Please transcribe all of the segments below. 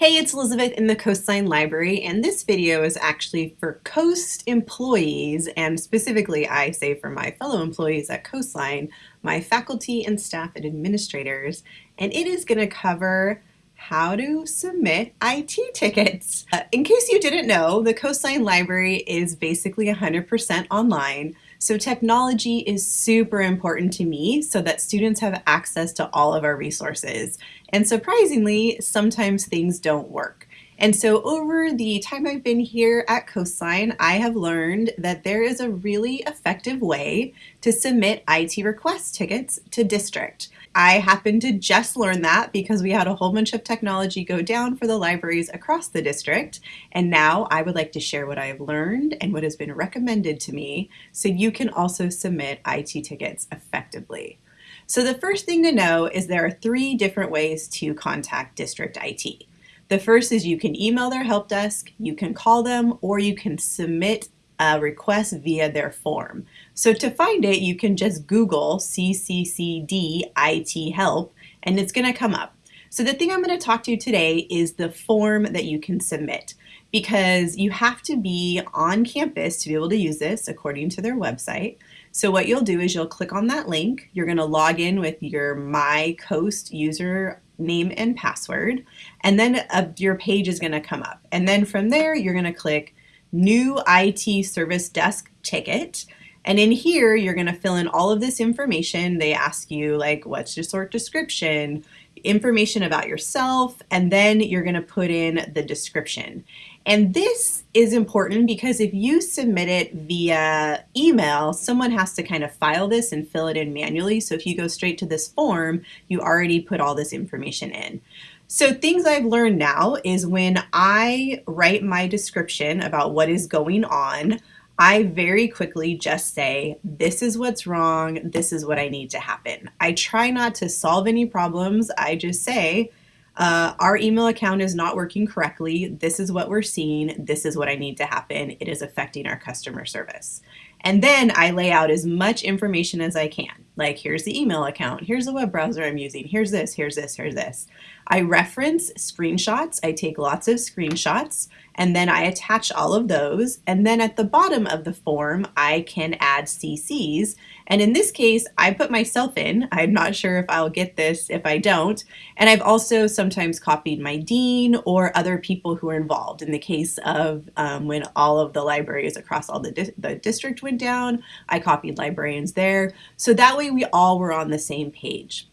Hey, it's Elizabeth in the Coastline Library, and this video is actually for Coast employees, and specifically I say for my fellow employees at Coastline, my faculty and staff and administrators, and it is going to cover how to submit IT tickets. Uh, in case you didn't know, the Coastline Library is basically 100% online, so technology is super important to me so that students have access to all of our resources. And surprisingly, sometimes things don't work. And so over the time I've been here at Coastline, I have learned that there is a really effective way to submit IT request tickets to district. I happened to just learn that because we had a whole bunch of technology go down for the libraries across the district. And now I would like to share what I have learned and what has been recommended to me so you can also submit IT tickets effectively. So the first thing to know is there are three different ways to contact district IT. The first is you can email their help desk, you can call them, or you can submit a request via their form. So to find it, you can just Google CCCD IT help and it's going to come up. So the thing I'm going to talk to you today is the form that you can submit because you have to be on campus to be able to use this according to their website. So what you'll do is you'll click on that link. You're going to log in with your MyCoast user name and password, and then uh, your page is going to come up. And then from there, you're going to click New IT Service Desk Ticket. And in here, you're going to fill in all of this information. They ask you like, what's your sort description, information about yourself, and then you're going to put in the description. And this is important because if you submit it via email, someone has to kind of file this and fill it in manually. So if you go straight to this form, you already put all this information in. So things I've learned now is when I write my description about what is going on, I very quickly just say, this is what's wrong, this is what I need to happen. I try not to solve any problems, I just say, uh, our email account is not working correctly. This is what we're seeing. This is what I need to happen. It is affecting our customer service. And then I lay out as much information as I can. Like here's the email account, here's the web browser I'm using, here's this, here's this, here's this. I reference screenshots, I take lots of screenshots, and then I attach all of those. And then at the bottom of the form, I can add CCs. And in this case, I put myself in. I'm not sure if I'll get this if I don't. And I've also sometimes copied my dean or other people who are involved. In the case of um, when all of the libraries across all the, di the district went down, I copied librarians there. So that way we all were on the same page.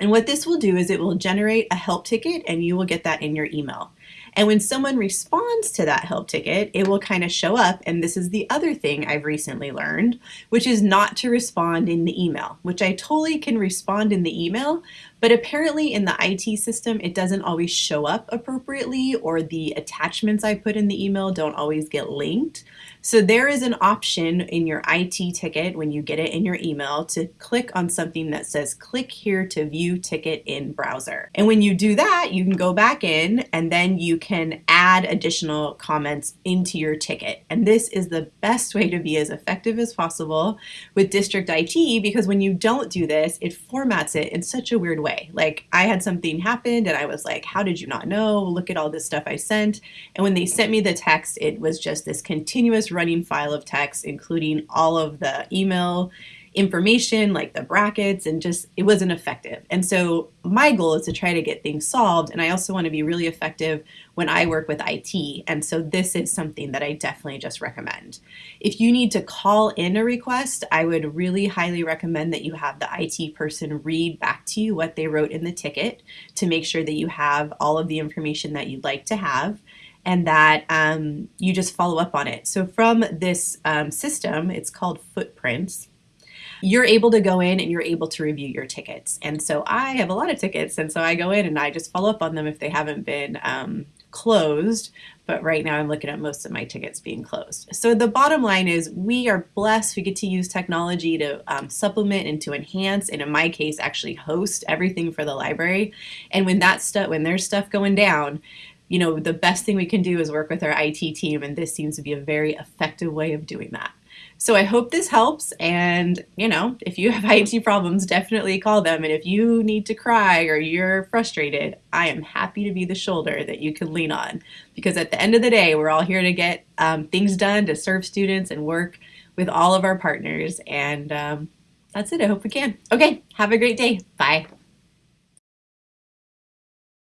And what this will do is it will generate a help ticket and you will get that in your email. And when someone responds to that help ticket, it will kind of show up. And this is the other thing I've recently learned, which is not to respond in the email, which I totally can respond in the email, but apparently in the IT system, it doesn't always show up appropriately or the attachments I put in the email don't always get linked. So there is an option in your IT ticket when you get it in your email to click on something that says click here to view ticket in browser. And when you do that, you can go back in and then you can add additional comments into your ticket. And this is the best way to be as effective as possible with district IT because when you don't do this, it formats it in such a weird way. Like I had something happen and I was like, how did you not know? Look at all this stuff I sent. And when they sent me the text, it was just this continuous running file of text, including all of the email information like the brackets and just it wasn't effective. And so my goal is to try to get things solved and I also want to be really effective when I work with IT. And so this is something that I definitely just recommend. If you need to call in a request, I would really highly recommend that you have the IT person read back to you what they wrote in the ticket to make sure that you have all of the information that you'd like to have and that um, you just follow up on it. So from this um, system, it's called Footprints, you're able to go in and you're able to review your tickets. And so I have a lot of tickets, and so I go in and I just follow up on them if they haven't been um, closed, but right now I'm looking at most of my tickets being closed. So the bottom line is we are blessed. We get to use technology to um, supplement and to enhance, and in my case, actually host everything for the library. And when that stuff, when there's stuff going down, you know, the best thing we can do is work with our IT team, and this seems to be a very effective way of doing that. So I hope this helps. And, you know, if you have IT problems, definitely call them. And if you need to cry or you're frustrated, I am happy to be the shoulder that you can lean on. Because at the end of the day, we're all here to get um, things done, to serve students and work with all of our partners. And um, that's it. I hope we can. Okay, have a great day. Bye.